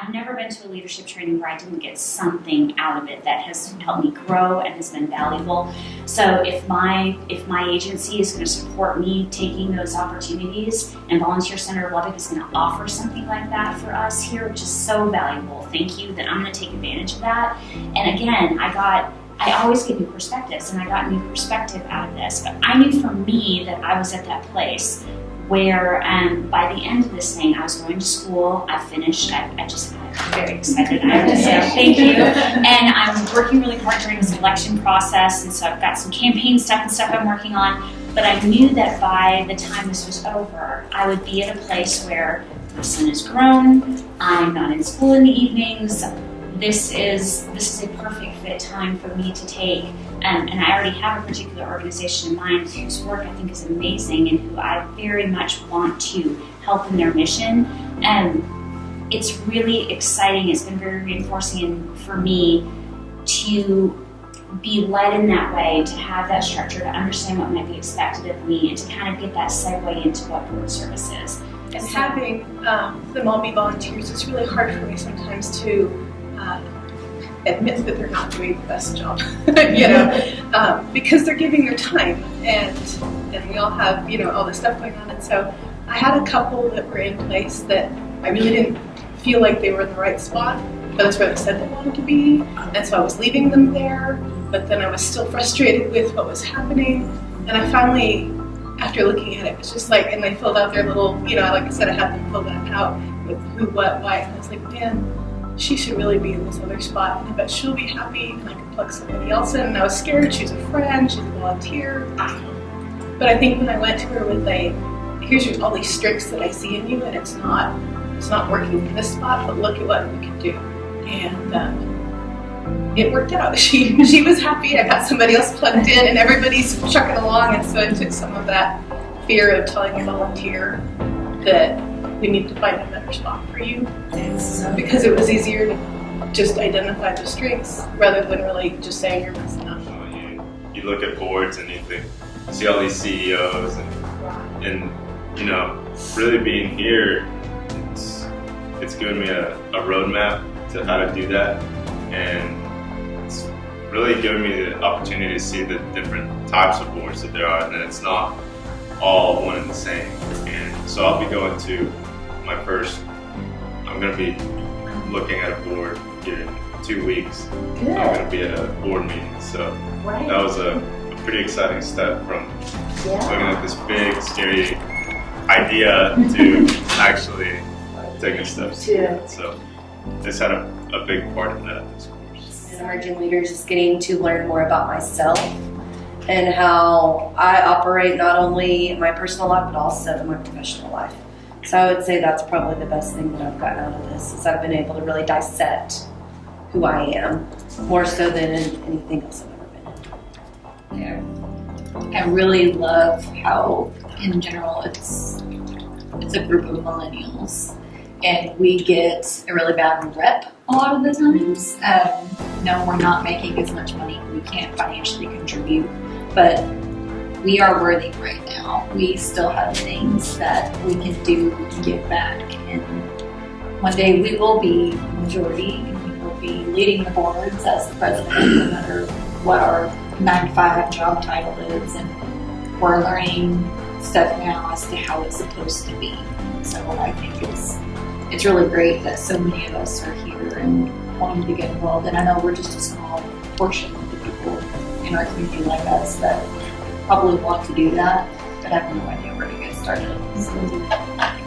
I've never been to a leadership training where I didn't get something out of it that has helped me grow and has been valuable. So if my if my agency is going to support me taking those opportunities, and Volunteer Center of Lubbock is going to offer something like that for us here, which is so valuable. Thank you. That I'm going to take advantage of that. And again, I got I always get new perspectives, and I got new perspective out of this. But I knew for me that I was at that place where um, by the end of this thing, I was going to school. I finished. I, I just I'm very excited. I have to say thank you. And I'm working really hard during this election process, and so I've got some campaign stuff and stuff I'm working on. But I knew that by the time this was over, I would be at a place where my son is grown. I'm not in school in the evenings this is this is a perfect fit time for me to take. Um, and I already have a particular organization in mind whose work I think is amazing and who I very much want to help in their mission. And it's really exciting. It's been very reinforcing for me to be led in that way, to have that structure, to understand what might be expected of me, and to kind of get that segue into what board service is. And having um, all be volunteers, it's really hard for me sometimes to uh, admit that they're not doing the best job, you know, um, because they're giving their time, and and we all have you know all this stuff going on, and so I had a couple that were in place that I really didn't feel like they were in the right spot, but that's where they said they wanted to be, and so I was leaving them there, but then I was still frustrated with what was happening, and I finally. After looking at it, it was just like, and they filled out their little, you know, like I said, I had them fill that out with who, what, why, and I was like, man, she should really be in this other spot, and I bet she'll be happy, and I can plug somebody else in. And I was scared. She's a friend. She's a volunteer. But I think when I went to her with a, here's all these strengths that I see in you, and it's not, it's not working in this spot, but look at what we can do. And um, it worked out. She she was happy. I got somebody else plugged in, and everybody's chucking along. And so I took some of that fear of telling a volunteer that we need to find a better spot for you. Because it was easier to just identify the strengths rather than really just saying you're messing up. You, you look at boards and you think, see all these CEOs and, and you know, really being here, it's, it's given me a, a roadmap to how to do that. And it's really given me the opportunity to see the different types of boards that there are and that it's not all one and the same. And so I'll be going to my first, I'm going to be looking at a board here in two weeks. Good. I'm going to be at a board meeting. So right. that was a, a, pretty exciting step from yeah. looking at this big, scary idea to actually taking steps to it. So this had a, a big part in that this course. As emerging leader, just getting to learn more about myself and how I operate not only in my personal life but also in my professional life. So I would say that's probably the best thing that I've gotten out of this is I've been able to really dissect who I am more so than anything else I've ever been in. Yeah. I really love how in general it's it's a group of millennials and we get a really bad rep a lot of the times. Um, no, we're not making as much money. We can't financially contribute, but we are worthy right now. We still have things that we can do to give back. And one day we will be majority and we will be leading the boards as the president, no matter what our nine to five job title is. And we're learning stuff now as to how it's supposed to be. So I think it's it's really great that so many of us are here and wanting to get involved. And I know we're just a small portion of the people in our community like us that probably want to do that, but I have no idea where to get started. So